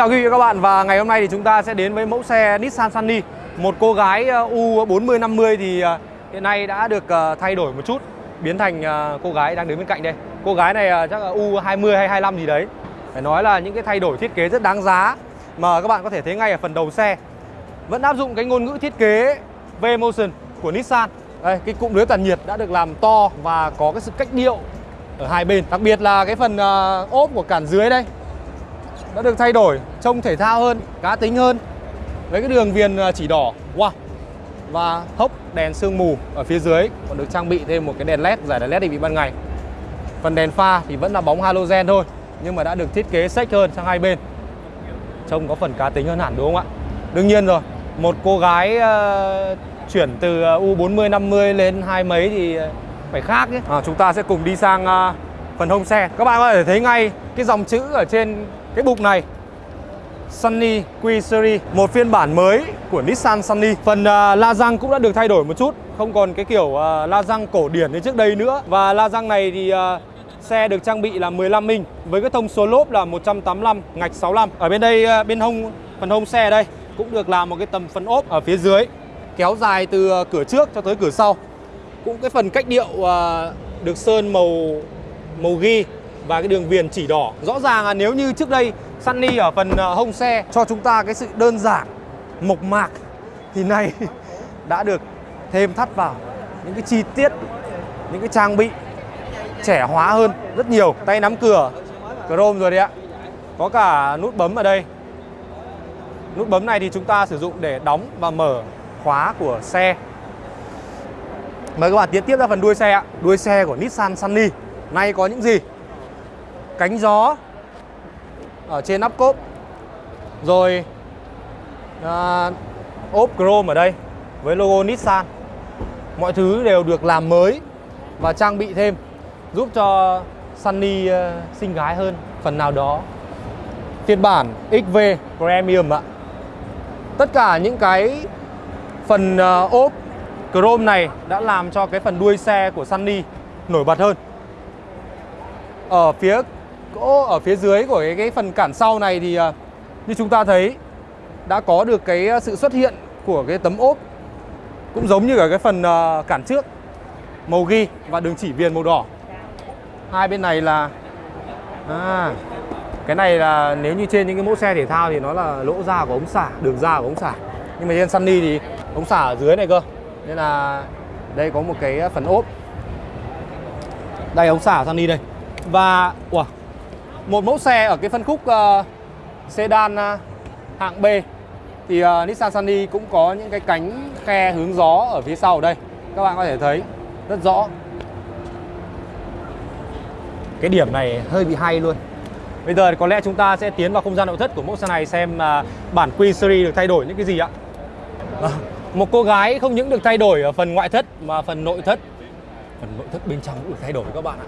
chào quý vị và các bạn và ngày hôm nay thì chúng ta sẽ đến với mẫu xe Nissan Sunny Một cô gái ờ, U4050 thì ờ, hiện nay đã được ờ, thay đổi một chút Biến thành ờ, cô gái đang đứng bên cạnh đây. Cô gái này chắc là U20 hay 25 gì đấy. Phải nói là những cái thay đổi thiết kế rất đáng giá Mà các bạn có thể thấy ngay ở phần đầu xe. Vẫn áp dụng cái ngôn ngữ thiết kế V-Motion của Nissan. Đây, cái cụm lưới tản nhiệt đã được làm to và có cái sự cách điệu ở hai bên. Đặc biệt là cái phần ốp của cản dưới đây đã được thay đổi trông thể thao hơn cá tính hơn. Với cái đường viền à, chỉ đỏ wow và hốc đèn sương mù ở phía dưới. Còn được trang bị thêm một cái đèn led giải đèn led định vị ban ngày. Phần đèn pha thì vẫn là bóng halogen thôi nhưng mà đã được thiết kế sách hơn sang hai bên. Trông có phần cá tính hơn hẳn đúng không ạ? Đương nhiên rồi một cô gái uh, chuyển từ ờ, U40 50 lên hai mấy thì à, phải khác nhé. à, chúng ta sẽ cùng đi sang uh, phần hông xe. Các bạn có thể thấy ngay cái dòng chữ ở trên cái bục này Sunny Q Series Một phiên bản mới của Nissan Sunny. Phần uh, la răng cũng đã được thay đổi một chút Không còn cái kiểu uh, la răng cổ điển như trước đây nữa. Và la răng này thì uh, xe được trang bị là 15 inch Với cái thông số lốp là 185 ngạch 65 Ở bên đây, uh, bên hông, phần hông xe đây Cũng được làm một cái tầm phần ốp ở phía dưới Kéo dài từ uh, cửa trước cho tới cửa sau. Cũng cái phần cách điệu uh, được sơn màu màu ghi và cái đường viền chỉ đỏ. Rõ ràng là nếu như trước đây Sunny ở phần ờ, hông xe cho chúng ta cái sự đơn giản, mộc mạc thì nay đã được thêm thắt vào những cái chi tiết, những cái trang bị trẻ hóa hơn rất nhiều. Tay nắm cửa chrome rồi đấy ạ. Có cả nút bấm ở đây. Nút bấm này thì chúng ta sử dụng để đóng và mở khóa của xe. Mời các bạn tiến tiếp ra phần đuôi xe ạ. Đuôi xe của Nissan Sunny nay có những gì? Cánh gió ở trên nắp cốp. Rồi à, ốp chrome ở đây với logo Nissan. Mọi thứ đều được làm mới và trang bị thêm giúp cho Sunny uh, xinh gái hơn phần nào đó. Phiên bản XV Premium ạ. Tất cả những cái phần uh, ốp chrome này đã làm cho cái phần đuôi xe của Sunny nổi bật hơn. Ở phía cỗ ở phía dưới của cái, cái phần cản sau này thì à, như chúng ta thấy đã có được cái à, sự xuất hiện của cái tấm ốp. Cũng giống như ở cái phần à, cản trước màu ghi và đường chỉ viền màu đỏ. Hai bên này là à, cái này là nếu như trên những cái mẫu xe thể thao thì nó là lỗ ra của ống xả đường ra của ống xả. Nhưng mà trên Sunny thì ống xả ở dưới này cơ. Nên là đây có một cái phần ốp. Đây ống xả Sunny đây. Và wow, một mẫu xe ở cái phân khúc uh, sedan uh, hạng B. Thì uh, Nissan Sunny cũng có những cái cánh khe hướng gió ở phía sau ở đây. Các bạn có thể thấy rất rõ. Cái điểm này hơi bị hay luôn. Bây giờ có lẽ chúng ta sẽ tiến vào không gian nội thất của mẫu xe này xem uh, bản Q series được thay đổi những cái gì ạ. À, một cô gái không những được thay đổi ở phần ngoại thất mà phần nội thất. Phần nội thất bên trong cũng được thay đổi các bạn ạ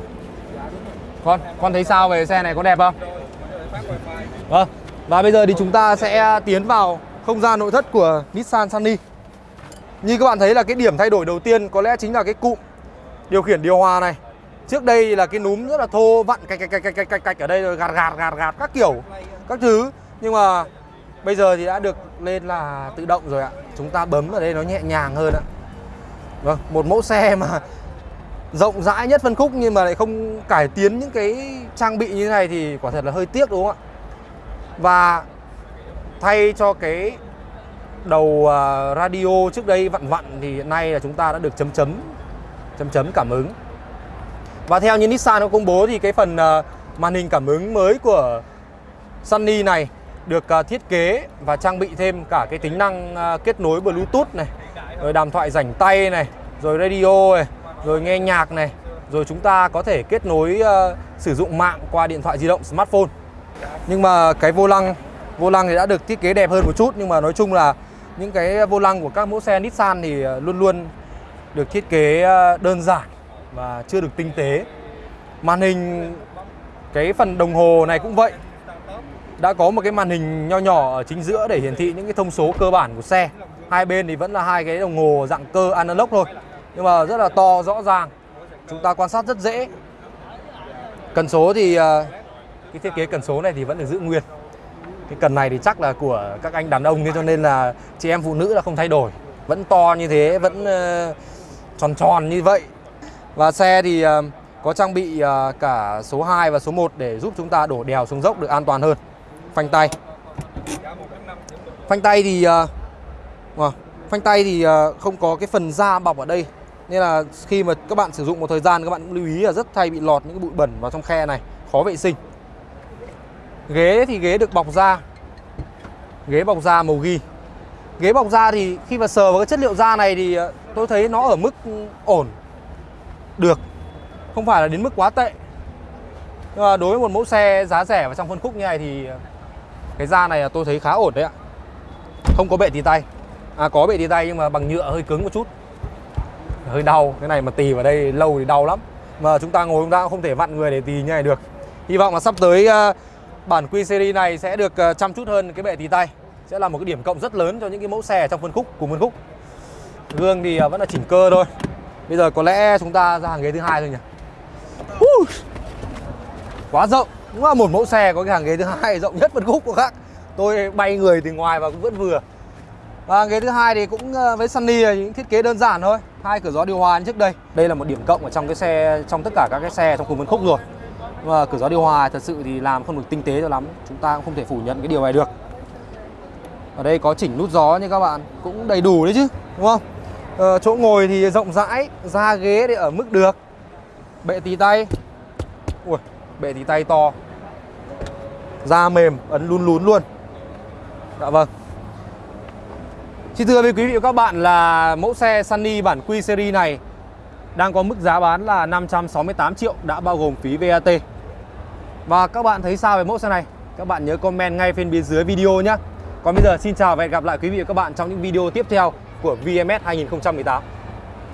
con, con thấy sao về xe này có đẹp không? Vâng. Và bây giờ thì chúng ta sẽ tiến vào không gian nội thất của Nissan Sunny. Như các bạn thấy là cái điểm thay đổi đầu tiên có lẽ chính là cái cụm điều khiển điều hòa này. Trước đây là cái núm rất là thô vặn cạch cạch cạch cạch cạch cạch ở đây rồi gạt gạt gạt gạt các kiểu các thứ. Nhưng mà bây giờ thì đã được lên là tự động rồi ạ. Chúng ta bấm ở đây nó nhẹ nhàng hơn ạ. Vâng, một mẫu xe mà rộng rãi nhất phân khúc nhưng mà lại không cải tiến những cái trang bị như thế này thì quả thật là hơi tiếc đúng không ạ? Và thay cho cái đầu à, radio trước đây vặn vặn thì hiện nay là chúng ta đã được chấm chấm chấm chấm cảm ứng. Và theo như Nissan nó công bố thì cái phần à, màn hình cảm ứng mới của Sunny này được à, thiết kế và trang bị thêm cả cái tính năng kết nối Bluetooth này, rồi đàm thoại rảnh tay này, rồi radio này rồi nghe nhạc này, rồi chúng ta có thể kết nối uh, sử dụng mạng qua điện thoại di động smartphone. Nhưng mà cái vô lăng vô lăng thì đã được thiết kế đẹp hơn một chút nhưng mà nói chung là những cái vô lăng của các mẫu xe Nissan thì ờ, luôn luôn được thiết kế ờ, đơn giản và chưa được tinh tế. Màn hình cái phần đồng hồ này cũng vậy. Đã có một cái màn hình nho nhỏ ở chính giữa để hiển thị những cái thông số cơ bản của xe. Hai bên thì vẫn là hai cái đồng hồ dạng cơ analog thôi nhưng mà rất là to, rõ ràng. Chúng ta quan sát rất dễ. Cần số thì à, cái thiết kế cần số này thì vẫn được giữ nguyên. Cái cần này thì chắc là của các anh đàn ông thế cho nên là chị em phụ nữ là không thay đổi. Vẫn to như thế, vẫn ờ, tròn tròn như vậy. Và xe thì ờ, có trang bị ờ, cả số 2 và số 1 để giúp chúng ta đổ đèo xuống dốc được an toàn hơn. Phanh tay. Phanh tay thì phanh tay thì không có cái phần da bọc ở đây nên là khi mà các bạn sử dụng một thời gian, các bạn cũng lưu ý là rất hay bị lọt những cái bụi bẩn vào trong khe này, khó vệ sinh. Ghế thì ghế được bọc da. Ghế bọc da màu ghi. Ghế bọc da thì khi mà sờ vào cái chất liệu da này thì ờ, tôi thấy nó ở mức ổn. Được. Không phải là đến mức quá tệ. Nhưng mà đối với một mẫu xe giá rẻ và trong phân khúc như này thì ờ, cái da này là tôi thấy khá ổn đấy ạ. Không có bệ tì tay. À có bệ tì tay nhưng mà bằng nhựa hơi cứng một chút hơi đau. Cái này mà tì vào đây lâu thì đau lắm. Mà chúng ta ngồi chúng ta cũng không thể vặn người để tì như này được. Hy vọng là sắp tới ờ, bản Q series này sẽ được ờ, chăm chút hơn cái bệ tì tay. Sẽ là một cái điểm cộng rất lớn cho những cái mẫu xe trong phân khúc, cùng phân khúc. Gương thì ờ, vẫn là chỉnh cơ thôi. Bây giờ có lẽ chúng ta ra hàng ghế thứ hai thôi nhỉ? Quá rộng. Đúng là một mẫu xe có cái hàng ghế thứ hai rộng nhất phân khúc của khác. Tôi bay người từ ngoài và cũng vẫn vừa và ghế thứ hai thì cũng ờ, với Sunny là những thiết kế đơn giản thôi. Hai cửa gió điều hòa như trước đây. Đây là một điểm cộng ở trong cái xe trong tất cả các cái xe trong cùng phân khúc rồi. Và cửa gió điều hòa thật sự thì làm không được tinh tế cho lắm. Chúng ta cũng không thể phủ nhận cái điều này được. Ở đây có chỉnh nút gió như các bạn. Cũng đầy đủ đấy chứ đúng không? Ờ, chỗ ngồi thì rộng rãi da ghế thì ở mức được. Bệ tì tay. Ui bệ tì tay to. Da mềm ấn lún lún luôn. Dạ vâng. Xin thưa với quý vị và các bạn, là mẫu xe Sunny bản Q series này đang có mức giá bán là 568 triệu, đã bao gồm phí VAT. Và các bạn thấy sao về mẫu xe này? Các bạn nhớ comment ngay bên bên dưới video nhé. Còn bây giờ, xin chào và hẹn gặp lại quý vị và các bạn trong những video tiếp theo của VMS 2018.